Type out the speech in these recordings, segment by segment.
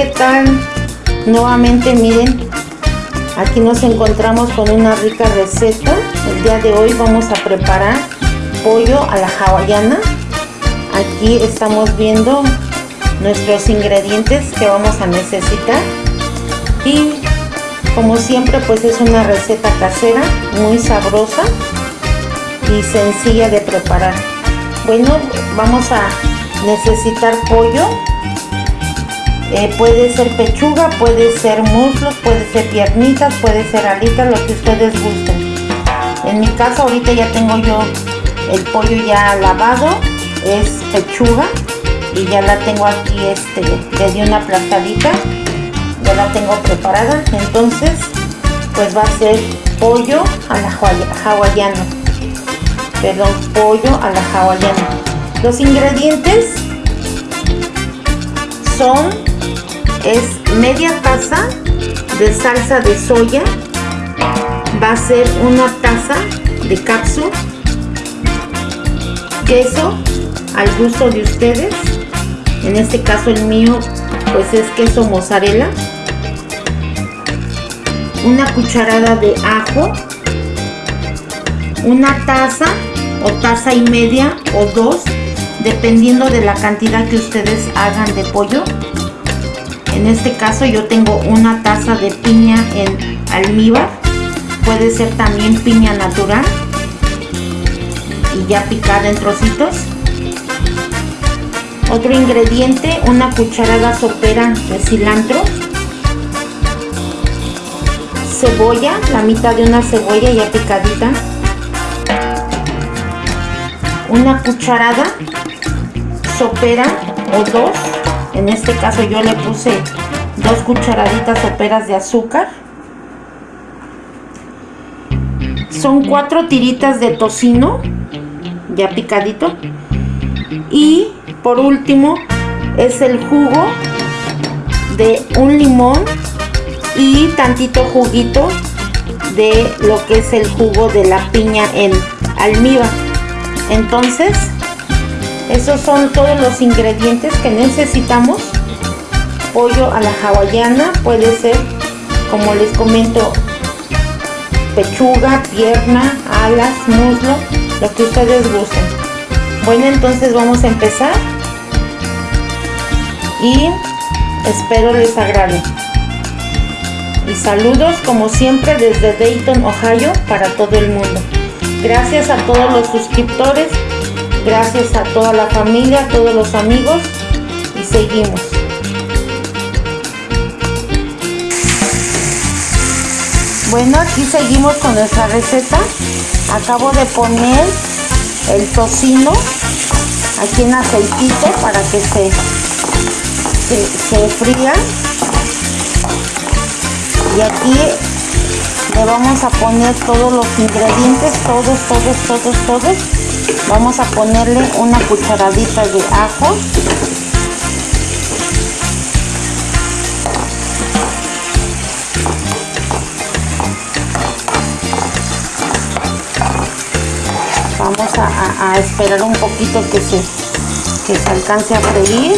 ¿qué tal? Nuevamente miren, aquí nos encontramos con una rica receta. El día de hoy vamos a preparar pollo a la hawaiana. Aquí estamos viendo nuestros ingredientes que vamos a necesitar. Y como siempre pues es una receta casera, muy sabrosa y sencilla de preparar. Bueno, vamos a necesitar pollo eh, puede ser pechuga, puede ser muslos, puede ser piernitas, puede ser alitas, lo que ustedes gusten. En mi caso ahorita ya tengo yo el pollo ya lavado, es pechuga y ya la tengo aquí, este, le di una aplastadita, ya la tengo preparada, entonces pues va a ser pollo a la hawaiana, perdón, pollo a la hawaiana. Los ingredientes son es media taza de salsa de soya. Va a ser una taza de cápsula queso al gusto de ustedes. En este caso el mío pues es queso mozzarella. Una cucharada de ajo. Una taza o taza y media o dos dependiendo de la cantidad que ustedes hagan de pollo en este caso yo tengo una taza de piña en almíbar. Puede ser también piña natural y ya picada en trocitos. Otro ingrediente, una cucharada sopera de cilantro. Cebolla, la mitad de una cebolla ya picadita. Una cucharada sopera o dos en este caso yo le puse dos cucharaditas soperas de azúcar. Son cuatro tiritas de tocino ya picadito. Y por último es el jugo de un limón y tantito juguito de lo que es el jugo de la piña en almíbar. Entonces esos son todos los ingredientes que necesitamos. Pollo a la hawaiana puede ser, como les comento, pechuga, pierna, alas, muslo, lo que ustedes gusten. Bueno, entonces vamos a empezar y espero les agrade. Y saludos como siempre desde Dayton, Ohio para todo el mundo. Gracias a todos los suscriptores Gracias a toda la familia, a todos los amigos y seguimos. Bueno, aquí seguimos con nuestra receta. Acabo de poner el tocino aquí en aceitito para que se, se, se fría. Y aquí le vamos a poner todos los ingredientes, todos, todos, todos, todos vamos a ponerle una cucharadita de ajo. Vamos a, esperar un poquito que se, que se alcance a freír.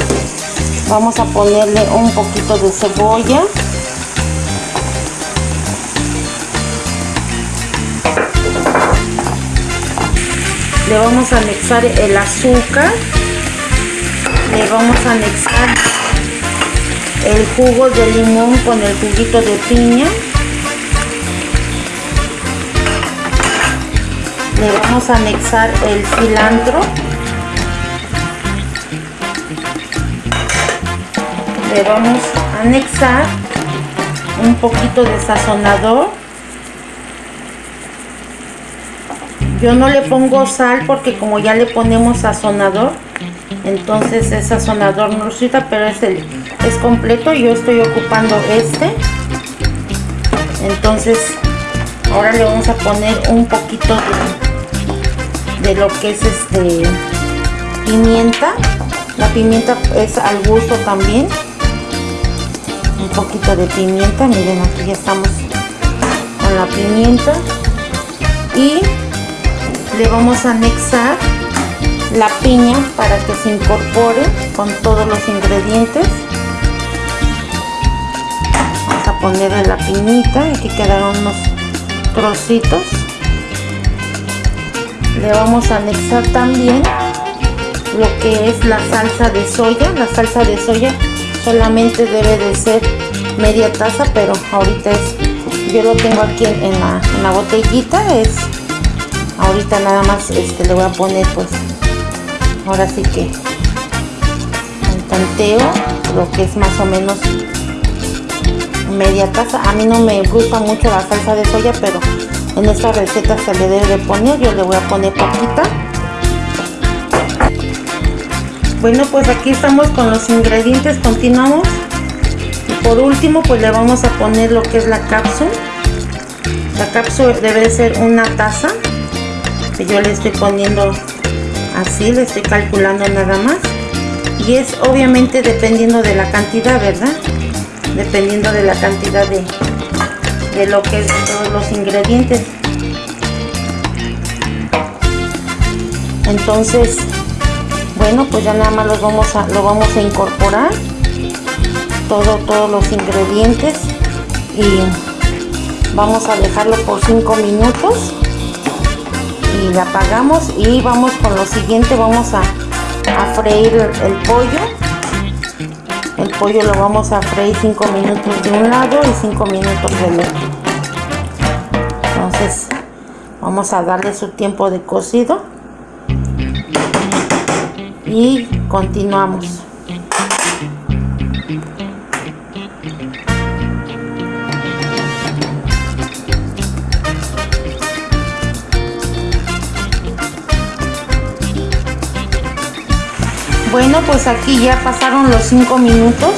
Vamos a ponerle un poquito de cebolla le vamos a anexar el azúcar le vamos a anexar el jugo de limón con el juguito de piña. Le vamos a anexar el cilantro. Le vamos a anexar un poquito de sazonador Yo no le pongo sal porque como ya le ponemos sazonador, entonces el sazonador no resulta, pero es, el, es completo. Yo estoy ocupando este. Entonces, ahora le vamos a poner un poquito de, de lo que es este pimienta. La pimienta es al gusto también. Un poquito de pimienta, miren aquí ya estamos con la pimienta. Y le vamos a anexar la piña para que se incorpore con todos los ingredientes. Ponerle la piñita aquí quedaron unos trocitos. Le vamos a anexar también lo que es la salsa de soya. La salsa de soya solamente debe de ser media taza pero ahorita es yo lo tengo aquí en, la, en la botellita es ahorita nada más este le voy a poner pues ahora sí que el tanteo lo que es más o menos media taza. A mí no me gusta mucho la salsa de soya pero en esta receta se le debe poner. Yo le voy a poner poquita bueno pues aquí estamos con los ingredientes. Continuamos. Y por último pues le vamos a poner lo que es la cápsula la cápsula debe ser una taza que yo le estoy poniendo así le estoy calculando nada más. Y es obviamente dependiendo de la cantidad verdad dependiendo de la cantidad de, de lo que es todos los ingredientes. Entonces bueno pues ya nada más los vamos a lo vamos a incorporar todo todos los ingredientes. Y vamos a dejarlo por 5 minutos y la apagamos y vamos con lo siguiente vamos a, a freír el pollo. El pollo lo vamos a freír 5 minutos de un lado y 5 minutos del otro. Entonces vamos a darle su tiempo de cocido y continuamos bueno pues aquí ya pasaron los 5 minutos.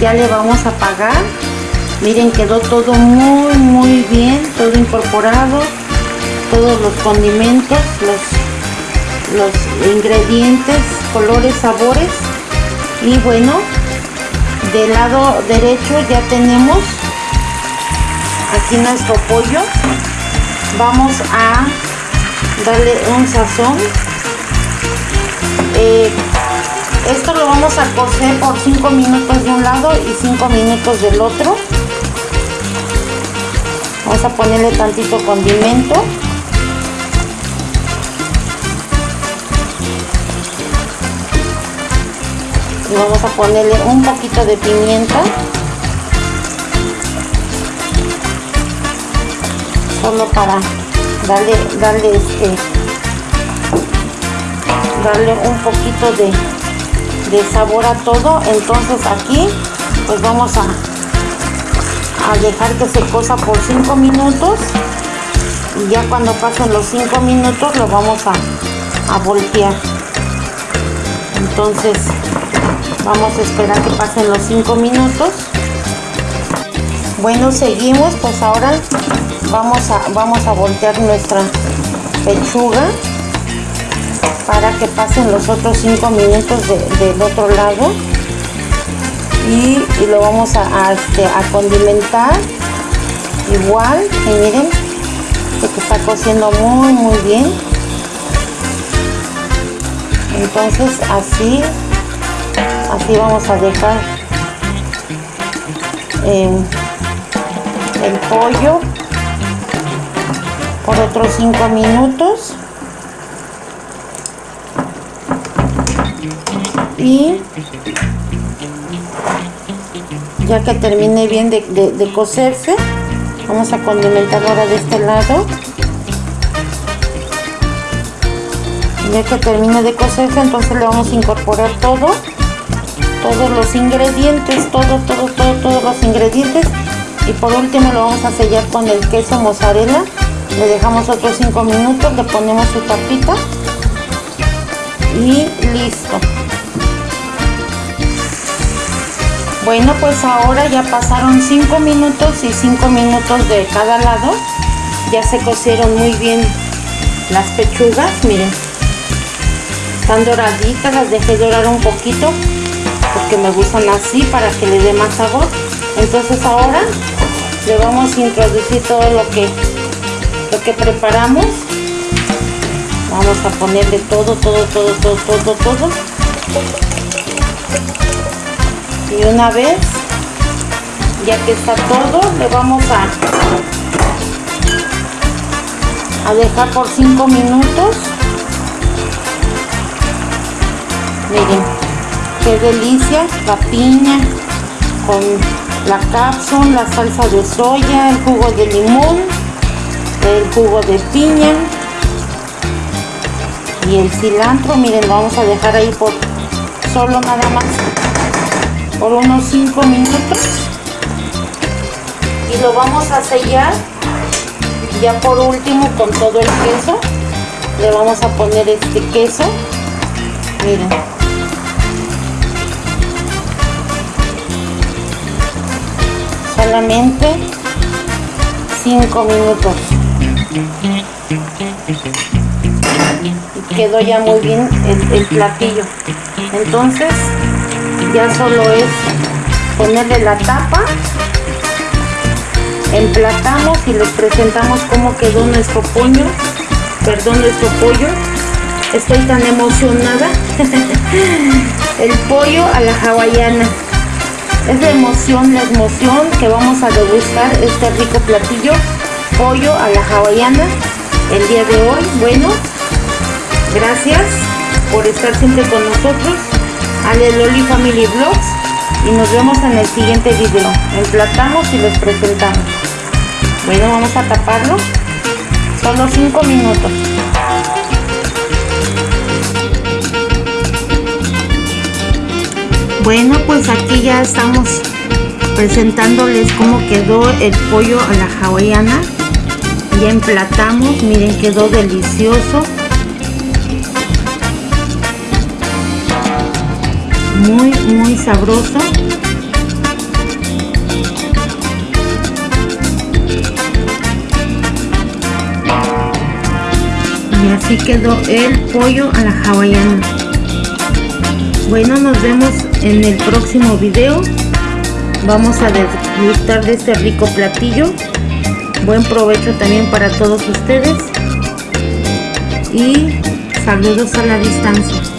Ya le vamos a apagar miren quedó todo muy muy bien todo incorporado. Todos los condimentos los, los ingredientes colores sabores. Y bueno del lado derecho ya tenemos aquí nuestro pollo. Vamos a darle un sazón eh, esto lo vamos a cocer por 5 minutos de un lado y 5 minutos del otro. Vamos a ponerle tantito condimento. Y vamos a ponerle un poquito de pimienta. Solo para darle darle este darle un poquito de de sabor a todo. Entonces aquí pues vamos a, a dejar que se cosa por 5 minutos. Y ya cuando pasen los 5 minutos lo vamos a, a voltear. Entonces vamos a esperar que pasen los 5 minutos. Bueno seguimos. Pues ahora vamos a vamos a voltear nuestra pechuga para que pasen los otros 5 minutos del otro lado. Y, lo vamos a, este, a, condimentar igual. Y miren que está cociendo muy muy bien. Entonces así así vamos a dejar eh, el pollo por otros 5 minutos ya que termine bien de, de, cocerse vamos a condimentar ahora de este lado. Ya que termine de cocerse entonces le vamos a incorporar todo todos los ingredientes todo todo todo todos los ingredientes. Y por último lo vamos a sellar con el queso mozzarella. Le dejamos otros 5 minutos le ponemos su tapita y listo bueno pues ahora ya pasaron 5 minutos y 5 minutos de cada lado. Ya se cocieron muy bien las pechugas miren. Están doraditas las dejé dorar un poquito porque me gustan así para que le dé más sabor. Entonces ahora le vamos a introducir todo lo que lo que preparamos. Vamos a ponerle todo todo todo todo todo todo y una vez ya que está todo le vamos a a dejar por 5 minutos. Miren qué delicia la piña con la cápsula la salsa de soya el jugo de limón el jugo de piña y el cilantro. Miren lo vamos a dejar ahí por solo nada más por unos 5 minutos. Y lo vamos a sellar. Ya por último con todo el queso le vamos a poner este queso. Miren. Solamente 5 minutos. Y quedó ya muy bien el, el platillo. Entonces ya solo es ponerle la tapa emplatamos y les presentamos cómo quedó nuestro pollo perdón nuestro pollo. Estoy tan emocionada. El pollo a la hawaiana. Es la emoción la emoción que vamos a degustar este rico platillo. Pollo a la hawaiana. El día de hoy bueno gracias por estar siempre con nosotros Ale Loli Family Vlogs y nos vemos en el siguiente video. Emplatamos y les presentamos. Bueno vamos a taparlo. Solo 5 minutos. Bueno pues aquí ya estamos presentándoles cómo quedó el pollo a la hawaiana. Ya emplatamos miren quedó delicioso muy muy sabroso. Y así quedó el pollo a la hawaiana. Bueno nos vemos en el próximo video. Vamos a disfrutar de este rico platillo. Buen provecho también para todos ustedes. Y saludos a la distancia